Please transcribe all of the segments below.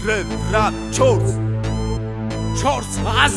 Ռեվ, ռապ, չորս Չորս հազ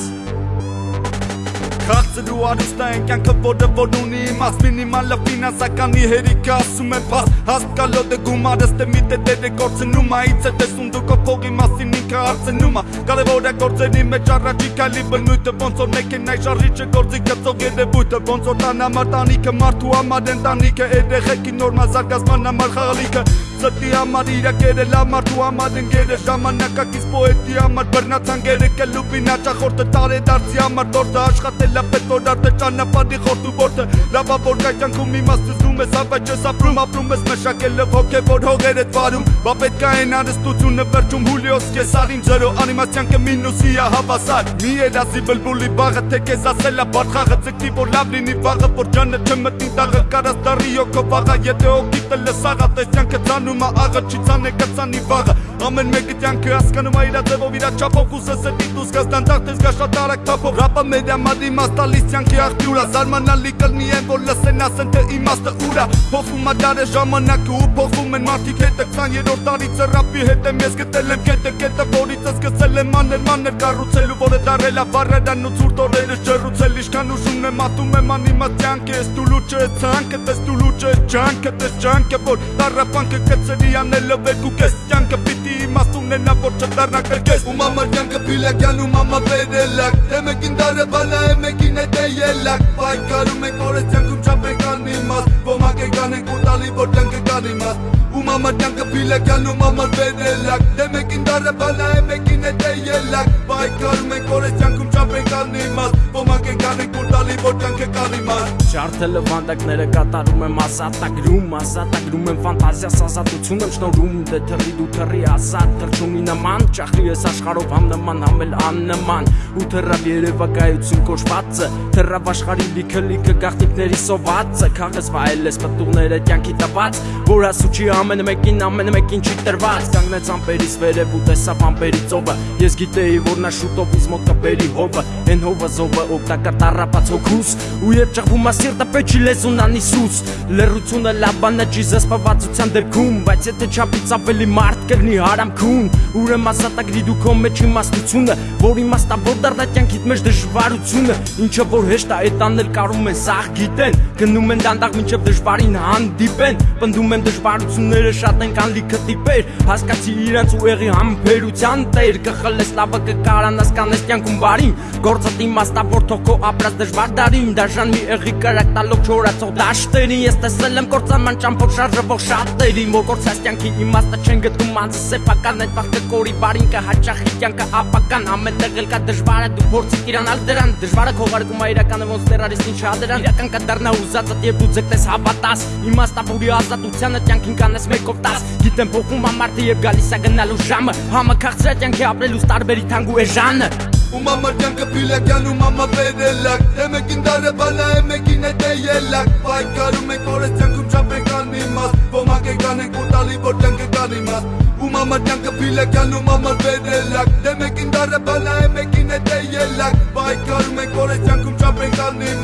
Քաղցրու արուստա են կյանքը որը որ ունի իմաց Մինիմալը ֆինանսականի հերիքը ասում է բաց Հաստ կալոտ է գումարս թե մի տետեր է կործնում Այց է տեսում դուք ով փողի մասին ինքը հարցնում Կարևոր է գործերի մեջ առաջի կալի բնույթը Ոնց որ մեքենայ շարժիչը գործի գծող երևույթը Ոնց որ տան համար տանիքը մարդու համար ընտանիքը Երեխեքի նորմալ զարգացման համար խաղալիքը Սրտի համար իրակերը լավ մարդու համար ընկերը Ժամանակակից պոետի համար բռնացանգերը կլուպին աճախորդը տարեդարձի համար Տորդը աշխատել է պետ որ արտը ճանապարհի խորտու որդը Լավա որ կայքանքում իմաստ զգում ես ավեջ ես ապրում ապրում ես մշակելով հոգևոր հողեր ես վարում Բա պետք է այն արստությունը վերջում հուլիոս կեսարին ջրո անիմացիան կը մինուսի է հավասար Մի երասի բլբուլի բաղը թե կեզ ասելա բարդ խաղը ձգտի որ լավ լինի վաղը որ ջանը չմտնի տաղը կարաս դարի յոքո վաղը եթե օգիտը լսաղա տեսյանքը ծանում անում ա աղը չի ցանը կծանի վաղը ամեն մեկը տյանքը հասկանում ա իրա ձևով իրա չափով կուսես է դիտուս կստանդարտ ես գա շատ արագ թափով ռապը մեր ամադի մաստալիս տյանքի աղբյուրա զարմանալի կլնի են որ լսեն ասեն թե իմաստը ուրա փոխվում ա դարը ժամանակը ու փոխվում են մարդիկ հետը 20-րդ տարիցը ռապի հետ եմ ես գտել եմ կետը կետը որից սկսել եմ մաներ մաներ կառուցելու որը դարել ա վառեդան ու ցուրտ օրերը ջրուցել իշքան ուշում եմ ատում եմ անիմացիան կես դու լուճը ցանկը տես դու լուճը ջանքը տես ջանքը որ տարապանքը կծրի անելով երկու կես կյանքը պիտի իմաստ ունենա որ չդառնա կրկես ու մամա կյանքը փիլակյան ու մամա վերելակ դե մեկին դարը բալա է մեկին է դե ելակ պայքարում ենք որ այս կյանքում չափենք անիմաստ ոմակ է կանենք ու տալի որ կյանքը կան իմաստ ու մամա կյանքը փիլակյան ու մամա վերելակ դե մեկին դարը բալա է մեկին է տալի որ կյանքը կան իմաստ Ջարդելը վանդակները կատարում եմ ասատագրում Ասատագրում եմ ֆանտազիաս ազատություն եմ շնորում Դե թռի դու թռի ասատ թրջումի նման Ճախրի ես աշխարով համ նման համ էլ աննման Ու թռավ երևակայություն կոչվածը Թռավ աշխարի լիքը լիքը գաղտնիքների սովածը Քաղես վայել ես պտուղները կյանքի տված Որ ասուչի ամեն մեկին ամեն մեկին չի տրված Կանգնեց ամպերից վերև ու տեսավ ամպերի ծովը Ես գիտեի որ նա շուտով իզ մոտ կբերի հովը Են հովը զովը օգտակար տարապած հոգուս Ու երբ ճղվում սիրտը պեչի լեզուն անիսուս Լերությունը լավ բան է չի զսպվածության դեպքում Բայց եթե չապից ավելի մարդ կրնի հարամքուն Ուրեմ ասատագրի դու քո մեջ իմաստությունը Որ իմաստավոր դարդա կյանքիդ մեջ դժվարությունը Ինչը որ հեշտ է այդ անել կարում են սաղ գիտեն Գնում են դանդաղ մինչև դժվարին հանդիպեն Պնդում են դժվարությունները շատ են կան լիքը տիպեր Հասկացի իրանց ու եղի համբերության տեր Կխլես լավը կկարանաս կանես կյանքում բարին Գործդ իմաստավոր թող քո ապրած դժվար դարին Դաժան մի եղի կրակ տալով չորացող դաշտերին Ես տեսել եմ կործանման ճամփով շարժվող շատերին Որ կործած կյանքի իմաստը չեն գտնում անձը սեփական Այդ վաղ կորի բարին կհաճախի կյանքը ապական Ամենտեղ էլ կա դժվարը դու փորձի իրանալ դրան Դժվարը քողարկում է իրականը ոնց տերարիստին չադրան Իրական կդառնա ուզածը եւ դու ձգտես հավատաս Իմաստավորի ազատությանը կյանքին կանես մեկով 10 Գիտեմ փոխում ամարտը եւ գալիս է գնալու ժամը Համը քաղցրած կյանքի ապրելուց տարբերի թանգու է ժանը ու մամա կյանքը փիլական ու մամա վերելակ Էմեկին դարը բանա էմեկին է դե ելակ Պայքարում ենք որես կյանքում չապեք անիմաս Ոմանք է կանենք ու տալի որ կյանքը կանիմաս Ու մամա կյանքը փիլական ու մամա վերելակ Դե մեկին դարը բանա է մեկին է դե ելակ Պայքարում ենք որես կյանքում չապեք անիմաս